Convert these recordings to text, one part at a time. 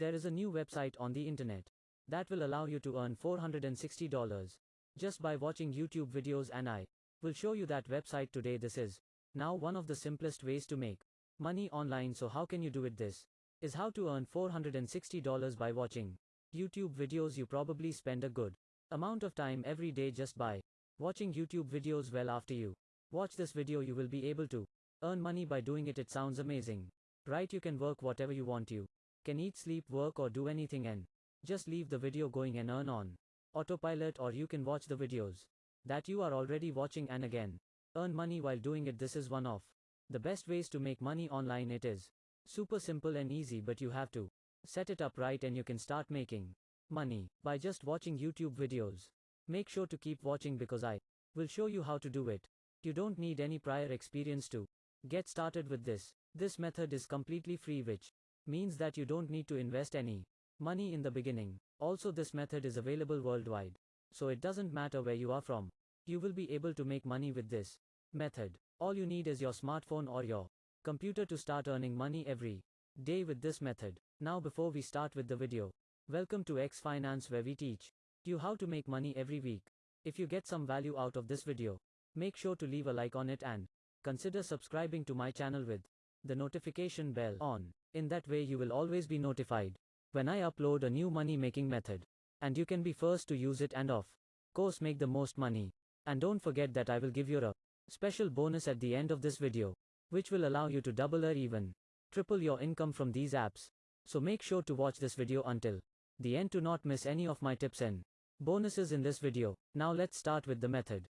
There is a new website on the internet that will allow you to earn $460 just by watching YouTube videos and I will show you that website today. This is now one of the simplest ways to make money online. So how can you do it? This is how to earn $460 by watching YouTube videos. You probably spend a good amount of time every day just by watching YouTube videos. Well, after you watch this video, you will be able to earn money by doing it. It sounds amazing, right? You can work whatever you want. You can eat, sleep, work, or do anything and just leave the video going and earn on autopilot, or you can watch the videos that you are already watching and again earn money while doing it. This is one of the best ways to make money online. It is super simple and easy, but you have to set it up right and you can start making money by just watching YouTube videos. Make sure to keep watching because I will show you how to do it. You don't need any prior experience to get started with this. This method is completely free, which means that you don't need to invest any money in the beginning. Also, this method is available worldwide, so it doesn't matter where you are from. You will be able to make money with this method. All you need is your smartphone or your computer to start earning money every day with this method. Now, before we start with the video, welcome to X Finance where we teach you how to make money every week. If you get some value out of this video, make sure to leave a like on it and consider subscribing to my channel with the notification bell on. In that way, you will always be notified when I upload a new money making method. And you can be first to use it and of course make the most money. And don't forget that I will give you a special bonus at the end of this video, which will allow you to double or even triple your income from these apps. So make sure to watch this video until the end to not miss any of my tips and bonuses in this video. Now let's start with the method.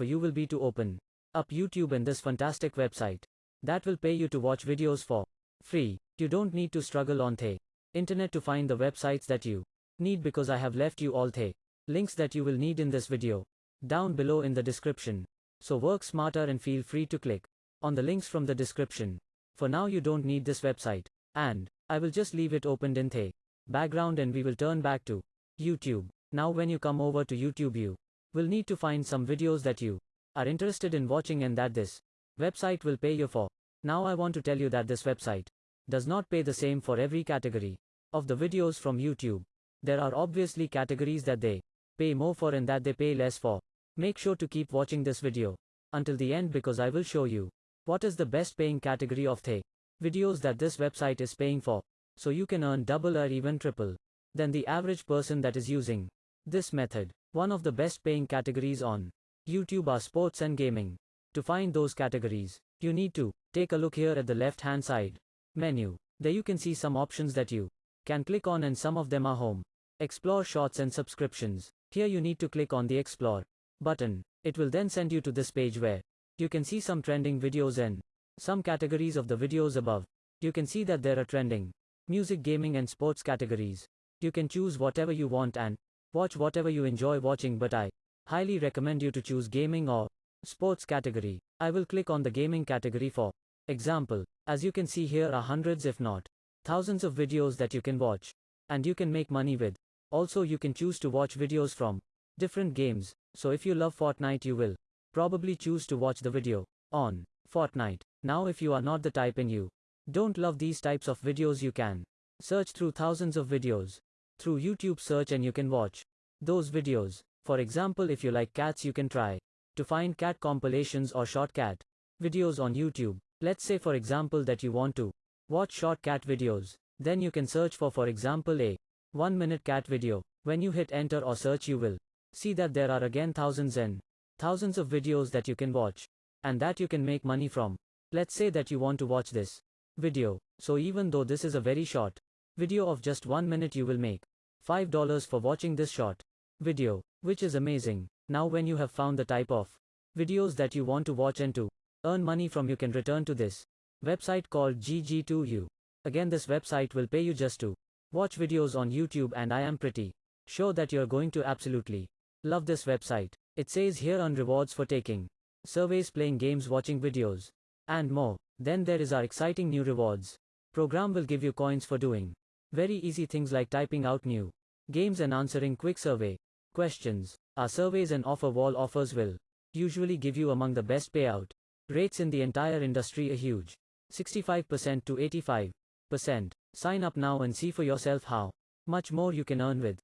For you will be to open up YouTube and this fantastic website that will pay you to watch videos for free. You don't need to struggle on the internet to find the websites that you need because I have left you all the links that you will need in this video down below in the description. So work smarter and feel free to click on the links from the description. For now you don't need this website and I will just leave it opened in the background and we will turn back to YouTube. Now when you come over to YouTube you will need to find some videos that you are interested in watching and that this website will pay you for. Now I want to tell you that this website does not pay the same for every category of the videos from YouTube. There are obviously categories that they pay more for and that they pay less for. Make sure to keep watching this video until the end because I will show you what is the best paying category of the videos that this website is paying for. So you can earn double or even triple than the average person that is using this method. One of the best paying categories on YouTube are sports and gaming. To find those categories, you need to take a look here at the left hand side menu. There you can see some options that you can click on and some of them are home. Explore shorts and subscriptions. Here you need to click on the explore button. It will then send you to this page where you can see some trending videos and some categories of the videos above. You can see that there are trending music, gaming and sports categories. You can choose whatever you want and watch whatever you enjoy watching but I highly recommend you to choose gaming or sports category. I will click on the gaming category for example. As you can see here are hundreds if not thousands of videos that you can watch and you can make money with. Also you can choose to watch videos from different games. So if you love Fortnite you will probably choose to watch the video on Fortnite. Now if you are not the type and you don't love these types of videos you can search through thousands of videos through YouTube search and you can watch those videos. For example if you like cats you can try to find cat compilations or short cat videos on YouTube. Let's say for example that you want to watch short cat videos. Then you can search for for example a 1 minute cat video. When you hit enter or search you will see that there are again thousands and thousands of videos that you can watch and that you can make money from. Let's say that you want to watch this video. So even though this is a very short video of just 1 minute you will make $5 for watching this short video, which is amazing. Now when you have found the type of videos that you want to watch and to earn money from you can return to this website called GG2U. Again this website will pay you just to watch videos on YouTube and I am pretty sure that you're going to absolutely love this website. It says here on rewards for taking surveys, playing games, watching videos, and more. Then there is our exciting new rewards. Program will give you coins for doing very easy things like typing out new games and answering quick survey questions. Our surveys and offer wall offers will usually give you among the best payout Rates in the entire industry are huge. 65% to 85%. Sign up now and see for yourself how much more you can earn with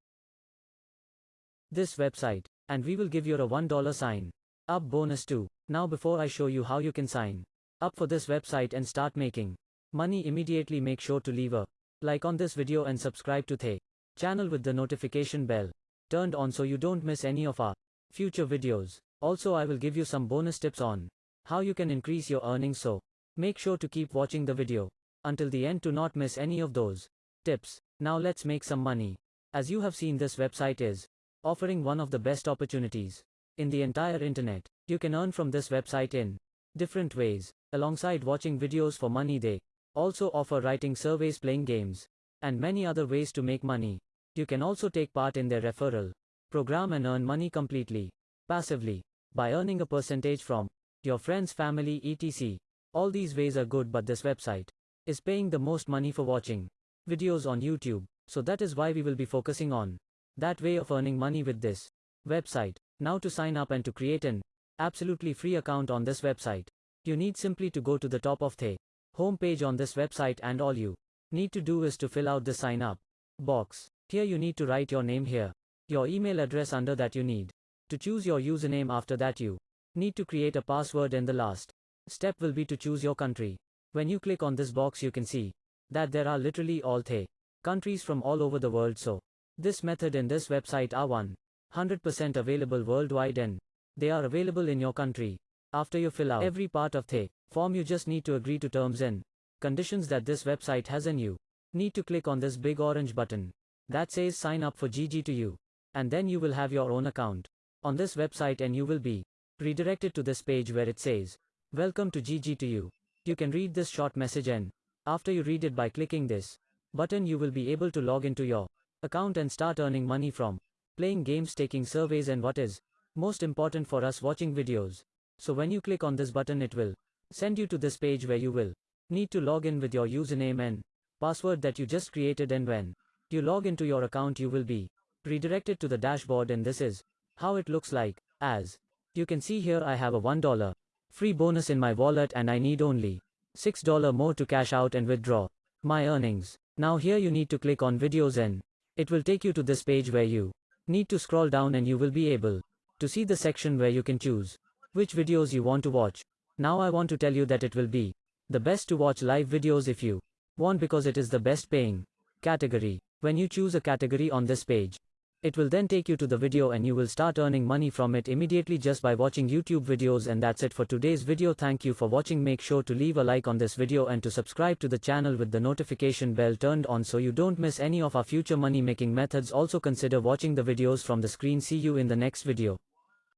this website. And we will give you a $1 sign up bonus too. Now before I show you how you can sign up for this website and start making money immediately make sure to leave a like on this video and subscribe to the channel with the notification bell turned on so you don't miss any of our future videos. Also I will give you some bonus tips on how you can increase your earnings so make sure to keep watching the video until the end to not miss any of those tips. Now let's make some money. As you have seen this website is offering one of the best opportunities in the entire internet. You can earn from this website in different ways. Alongside watching videos for money they also offer writing surveys playing games and many other ways to make money. You can also take part in their referral program and earn money completely passively by earning a percentage from your friends family etc. All these ways are good but this website is paying the most money for watching videos on YouTube. So that is why we will be focusing on that way of earning money with this website. Now to sign up and to create an absolutely free account on this website, you need simply to go to the top of the home page on this website and all you need to do is to fill out the sign up box. Here you need to write your name here, your email address under that you need to choose your username after that you need to create a password and the last step will be to choose your country. When you click on this box you can see that there are literally all the countries from all over the world so this method and this website are 100% available worldwide and they are available in your country. After you fill out every part of the form you just need to agree to terms and conditions that this website has and you need to click on this big orange button that says sign up for GG2U and then you will have your own account on this website and you will be redirected to this page where it says welcome to GG2U. You can read this short message and after you read it by clicking this button you will be able to log into your account and start earning money from playing games, taking surveys, and what is most important for us watching videos. So when you click on this button, it will send you to this page where you will need to log in with your username and password that you just created. And when you log into your account, you will be redirected to the dashboard, and this is how it looks like. As you can see here, I have a $1 free bonus in my wallet, and I need only $6 more to cash out and withdraw my earnings. Now, here you need to click on videos, and it will take you to this page where you Need to scroll down and you will be able to see the section where you can choose which videos you want to watch. Now I want to tell you that it will be the best to watch live videos if you want because it is the best paying category. When you choose a category on this page, it will then take you to the video and you will start earning money from it immediately just by watching YouTube videos and that's it for today's video. Thank you for watching. Make sure to leave a like on this video and to subscribe to the channel with the notification bell turned on so you don't miss any of our future money making methods. Also consider watching the videos from the screen. See you in the next video.